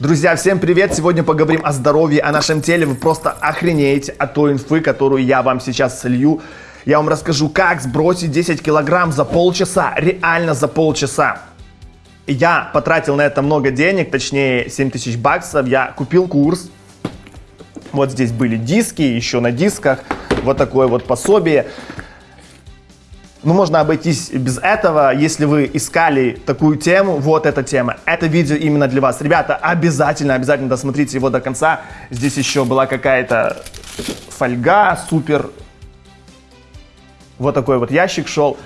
Друзья, всем привет! Сегодня поговорим о здоровье, о нашем теле. Вы просто охренеете от той инфы, которую я вам сейчас солью. Я вам расскажу, как сбросить 10 килограмм за полчаса, реально за полчаса. Я потратил на это много денег, точнее 7 тысяч баксов. Я купил курс. Вот здесь были диски, еще на дисках. Вот такое вот пособие. Ну, можно обойтись без этого, если вы искали такую тему, вот эта тема. Это видео именно для вас. Ребята, обязательно, обязательно досмотрите его до конца. Здесь еще была какая-то фольга, супер. Вот такой вот ящик шел.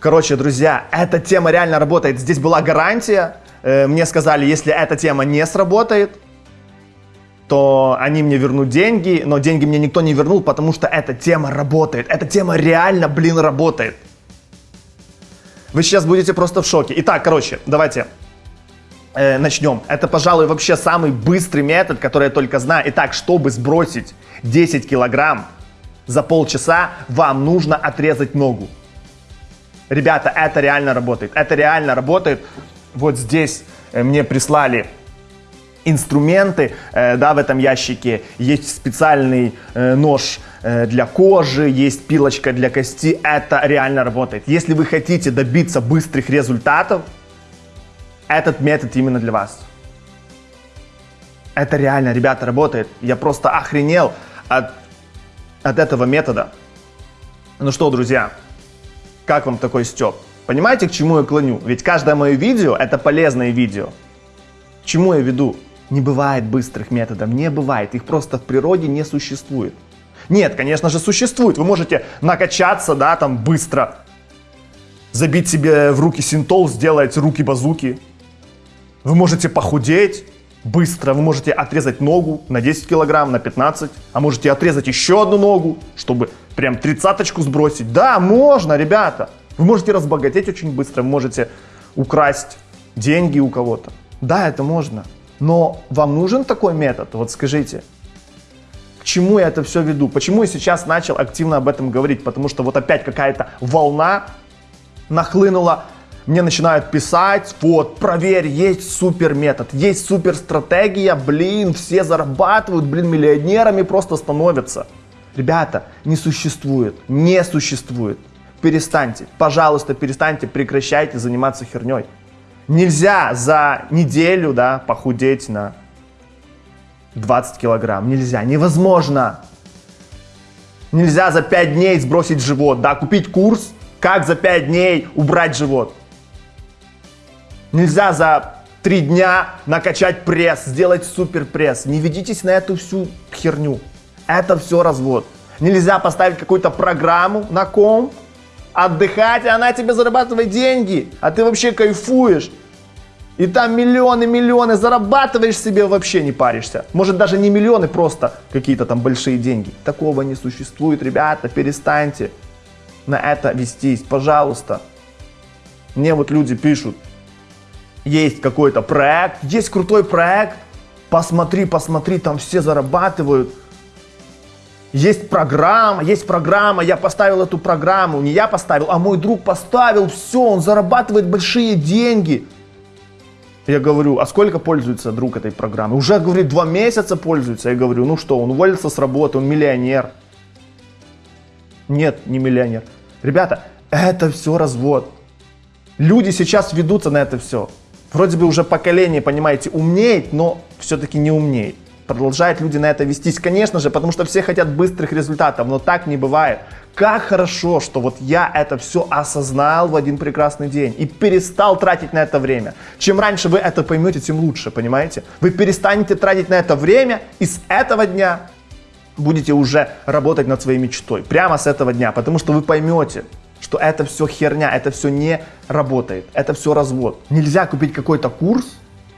Короче, друзья, эта тема реально работает. Здесь была гарантия. Э, мне сказали, если эта тема не сработает, то они мне вернут деньги, но деньги мне никто не вернул, потому что эта тема работает. Эта тема реально, блин, работает. Вы сейчас будете просто в шоке. Итак, короче, давайте э, начнем. Это, пожалуй, вообще самый быстрый метод, который я только знаю. Итак, чтобы сбросить 10 килограмм за полчаса, вам нужно отрезать ногу. Ребята, это реально работает. Это реально работает. Вот здесь э, мне прислали инструменты, э, да, в этом ящике. Есть специальный э, нож э, для кожи, есть пилочка для кости. Это реально работает. Если вы хотите добиться быстрых результатов, этот метод именно для вас. Это реально, ребята, работает. Я просто охренел от, от этого метода. Ну что, друзья, как вам такой степ? Понимаете, к чему я клоню? Ведь каждое мое видео – это полезное видео. К чему я веду? Не бывает быстрых методов, не бывает. Их просто в природе не существует. Нет, конечно же, существует. Вы можете накачаться, да, там быстро, забить себе в руки синтол, сделать руки-базуки. Вы можете похудеть быстро, вы можете отрезать ногу на 10 килограмм, на 15, а можете отрезать еще одну ногу, чтобы прям тридцаточку сбросить. Да, можно, ребята. Вы можете разбогатеть очень быстро, вы можете украсть деньги у кого-то. Да, это можно. Но вам нужен такой метод? Вот скажите. К чему я это все веду? Почему я сейчас начал активно об этом говорить? Потому что вот опять какая-то волна нахлынула. Мне начинают писать, вот, проверь, есть супер метод, есть супер стратегия, блин, все зарабатывают, блин, миллионерами просто становятся. Ребята, не существует, не существует. Перестаньте, пожалуйста, перестаньте, прекращайте заниматься херней. Нельзя за неделю да, похудеть на 20 килограмм. Нельзя, невозможно. Нельзя за 5 дней сбросить живот, да, купить курс, как за 5 дней убрать живот. Нельзя за 3 дня накачать пресс, сделать супер пресс. Не ведитесь на эту всю херню. Это все развод. Нельзя поставить какую-то программу на комп, отдыхать, и она тебе зарабатывает деньги, а ты вообще кайфуешь. И там миллионы, миллионы зарабатываешь себе, вообще не паришься. Может даже не миллионы, просто какие-то там большие деньги. Такого не существует, ребята, перестаньте на это вестись, пожалуйста. Мне вот люди пишут, есть какой-то проект, есть крутой проект, посмотри, посмотри, там все зарабатывают. Есть программа, есть программа, я поставил эту программу, не я поставил, а мой друг поставил, все, он зарабатывает большие деньги. Я говорю, а сколько пользуется друг этой программы? Уже, говорит, два месяца пользуется. Я говорю, ну что, он уволился с работы, он миллионер. Нет, не миллионер. Ребята, это все развод. Люди сейчас ведутся на это все. Вроде бы уже поколение, понимаете, умнеет, но все-таки не умнеет продолжают люди на это вестись. Конечно же, потому что все хотят быстрых результатов, но так не бывает. Как хорошо, что вот я это все осознал в один прекрасный день и перестал тратить на это время. Чем раньше вы это поймете, тем лучше, понимаете? Вы перестанете тратить на это время и с этого дня будете уже работать над своей мечтой. Прямо с этого дня, потому что вы поймете, что это все херня, это все не работает, это все развод. Нельзя купить какой-то курс,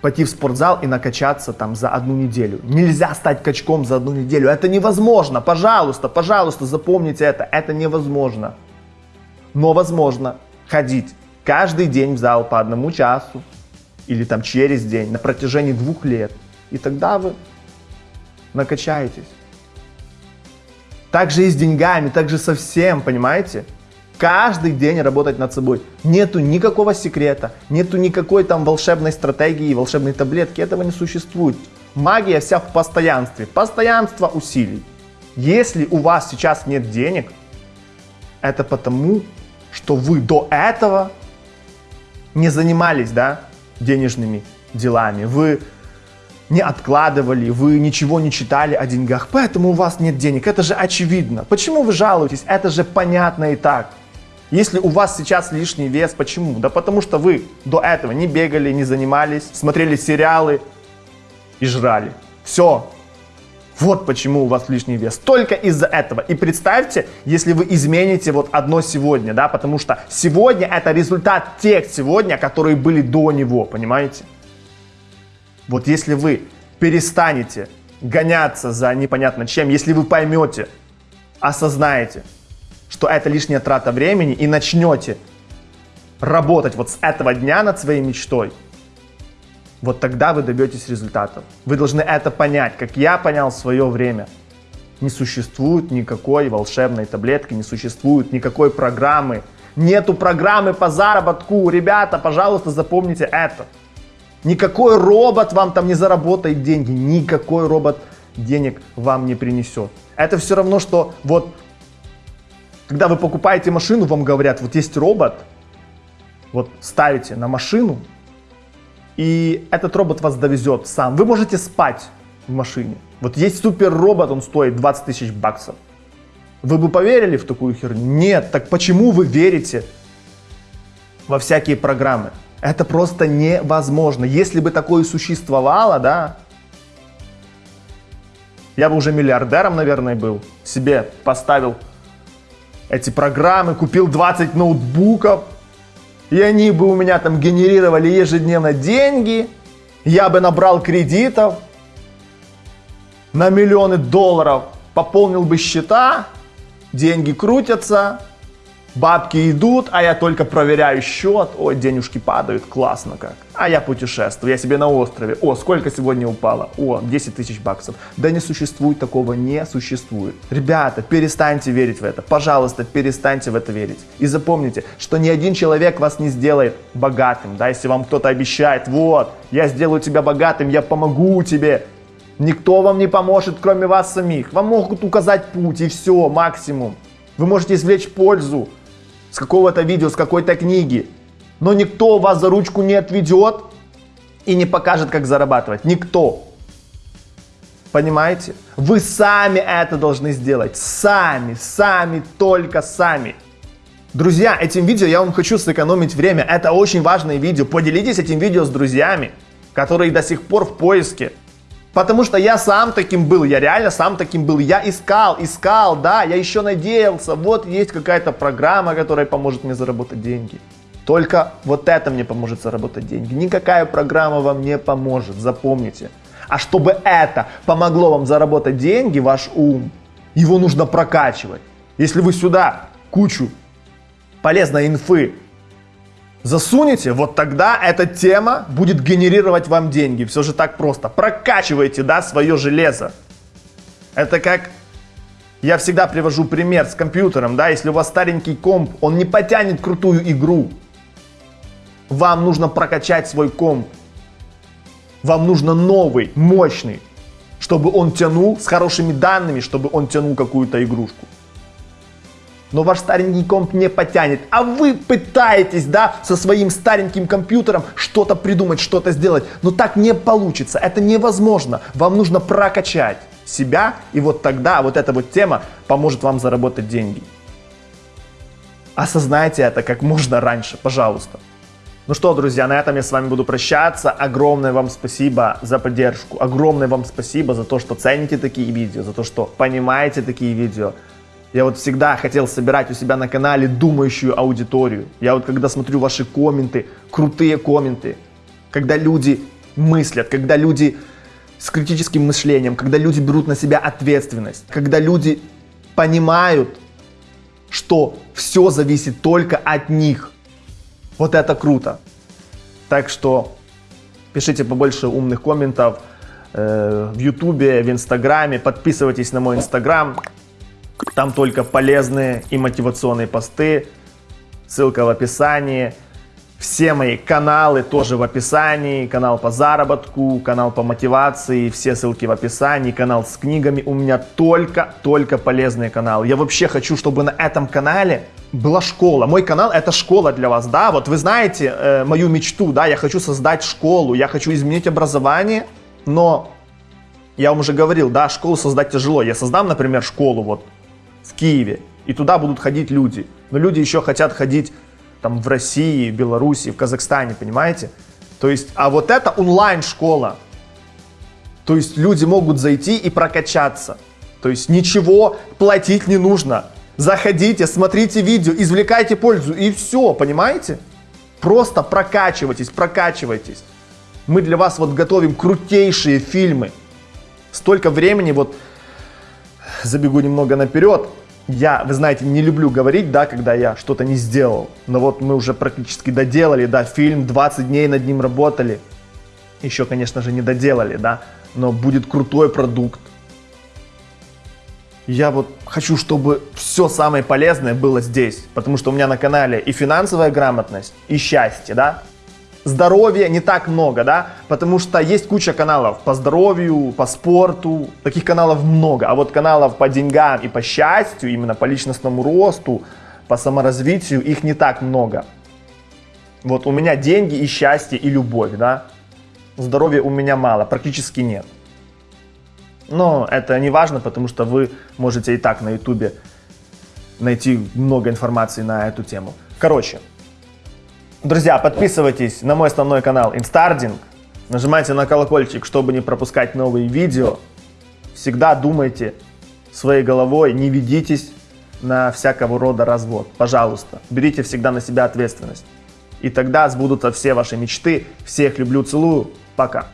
пойти в спортзал и накачаться там за одну неделю. Нельзя стать качком за одну неделю. Это невозможно. Пожалуйста, пожалуйста, запомните это. Это невозможно. Но возможно ходить каждый день в зал по одному часу или там через день на протяжении двух лет. И тогда вы накачаетесь. Так же и с деньгами, так же со всем, понимаете? Каждый день работать над собой. Нету никакого секрета, нету никакой там волшебной стратегии, волшебной таблетки. Этого не существует. Магия вся в постоянстве. Постоянство усилий. Если у вас сейчас нет денег, это потому, что вы до этого не занимались, да, денежными делами. Вы не откладывали, вы ничего не читали о деньгах, поэтому у вас нет денег. Это же очевидно. Почему вы жалуетесь? Это же понятно и так. Если у вас сейчас лишний вес, почему? Да потому что вы до этого не бегали, не занимались, смотрели сериалы и жрали. Все. Вот почему у вас лишний вес. Только из-за этого. И представьте, если вы измените вот одно сегодня, да, потому что сегодня это результат тех сегодня, которые были до него, понимаете? Вот если вы перестанете гоняться за непонятно чем, если вы поймете, осознаете, что это лишняя трата времени и начнете работать вот с этого дня над своей мечтой, вот тогда вы добьетесь результатов. Вы должны это понять, как я понял свое время. Не существует никакой волшебной таблетки, не существует никакой программы. Нету программы по заработку. Ребята, пожалуйста, запомните это. Никакой робот вам там не заработает деньги. Никакой робот денег вам не принесет. Это все равно, что вот когда вы покупаете машину, вам говорят, вот есть робот, вот ставите на машину, и этот робот вас довезет сам. Вы можете спать в машине. Вот есть супер робот, он стоит 20 тысяч баксов. Вы бы поверили в такую херню? Нет. Так почему вы верите во всякие программы? Это просто невозможно. Если бы такое существовало, да, я бы уже миллиардером, наверное, был. Себе поставил эти программы, купил 20 ноутбуков, и они бы у меня там генерировали ежедневно деньги, я бы набрал кредитов на миллионы долларов, пополнил бы счета, деньги крутятся, Бабки идут, а я только проверяю счет. Ой, денежки падают, классно как. А я путешествую, я себе на острове. О, сколько сегодня упало? О, 10 тысяч баксов. Да не существует такого, не существует. Ребята, перестаньте верить в это. Пожалуйста, перестаньте в это верить. И запомните, что ни один человек вас не сделает богатым. Да, если вам кто-то обещает, вот, я сделаю тебя богатым, я помогу тебе. Никто вам не поможет, кроме вас самих. Вам могут указать путь и все, максимум. Вы можете извлечь пользу с какого-то видео, с какой-то книги. Но никто вас за ручку не отведет и не покажет, как зарабатывать. Никто. Понимаете? Вы сами это должны сделать. Сами, сами, только сами. Друзья, этим видео я вам хочу сэкономить время. Это очень важное видео. Поделитесь этим видео с друзьями, которые до сих пор в поиске. Потому что я сам таким был, я реально сам таким был. Я искал, искал, да, я еще надеялся. Вот есть какая-то программа, которая поможет мне заработать деньги. Только вот это мне поможет заработать деньги. Никакая программа вам не поможет, запомните. А чтобы это помогло вам заработать деньги, ваш ум, его нужно прокачивать. Если вы сюда кучу полезной инфы засунете, вот тогда эта тема будет генерировать вам деньги. Все же так просто. Прокачивайте, да, свое железо. Это как я всегда привожу пример с компьютером, да, если у вас старенький комп, он не потянет крутую игру. Вам нужно прокачать свой комп. Вам нужно новый, мощный, чтобы он тянул с хорошими данными, чтобы он тянул какую-то игрушку но ваш старенький комп не потянет. А вы пытаетесь, да, со своим стареньким компьютером что-то придумать, что-то сделать. Но так не получится, это невозможно. Вам нужно прокачать себя, и вот тогда вот эта вот тема поможет вам заработать деньги. Осознайте это как можно раньше, пожалуйста. Ну что, друзья, на этом я с вами буду прощаться. Огромное вам спасибо за поддержку. Огромное вам спасибо за то, что цените такие видео, за то, что понимаете такие видео. Я вот всегда хотел собирать у себя на канале думающую аудиторию. Я вот когда смотрю ваши комменты, крутые комменты, когда люди мыслят, когда люди с критическим мышлением, когда люди берут на себя ответственность, когда люди понимают, что все зависит только от них. Вот это круто. Так что пишите побольше умных комментов э, в Ютубе, в Инстаграме, подписывайтесь на мой Инстаграм. Там только полезные и мотивационные посты. ссылка в описании. Все мои каналы тоже в описании. Канал по заработку, канал по мотивации, все ссылки в описании. Канал с книгами. У меня только-только полезные каналы. Я вообще хочу, чтобы на этом канале была школа. Мой канал это школа для вас, да. Вот вы знаете э, мою мечту, да. Я хочу создать школу, я хочу изменить образование, но я вам уже говорил, да, школу создать тяжело. Я создам, например, школу вот в Киеве, и туда будут ходить люди. Но люди еще хотят ходить там в России, Беларуси, в Казахстане, понимаете? То есть, а вот это онлайн-школа. То есть люди могут зайти и прокачаться. То есть ничего платить не нужно. Заходите, смотрите видео, извлекайте пользу и все, понимаете? Просто прокачивайтесь, прокачивайтесь. Мы для вас вот готовим крутейшие фильмы. Столько времени, вот забегу немного наперед, я, вы знаете, не люблю говорить, да, когда я что-то не сделал. Но вот мы уже практически доделали, да, фильм, 20 дней над ним работали. Еще, конечно же, не доделали, да, но будет крутой продукт. Я вот хочу, чтобы все самое полезное было здесь, потому что у меня на канале и финансовая грамотность, и счастье, да, здоровья не так много, да, потому что есть куча каналов по здоровью, по спорту, таких каналов много, а вот каналов по деньгам и по счастью, именно по личностному росту, по саморазвитию, их не так много. Вот у меня деньги и счастье и любовь, да, здоровья у меня мало, практически нет. Но это не важно, потому что вы можете и так на ютубе найти много информации на эту тему. Короче, Друзья, подписывайтесь на мой основной канал Instarding. Нажимайте на колокольчик, чтобы не пропускать новые видео. Всегда думайте своей головой, не ведитесь на всякого рода развод. Пожалуйста, берите всегда на себя ответственность. И тогда сбудутся все ваши мечты. Всех люблю, целую. Пока.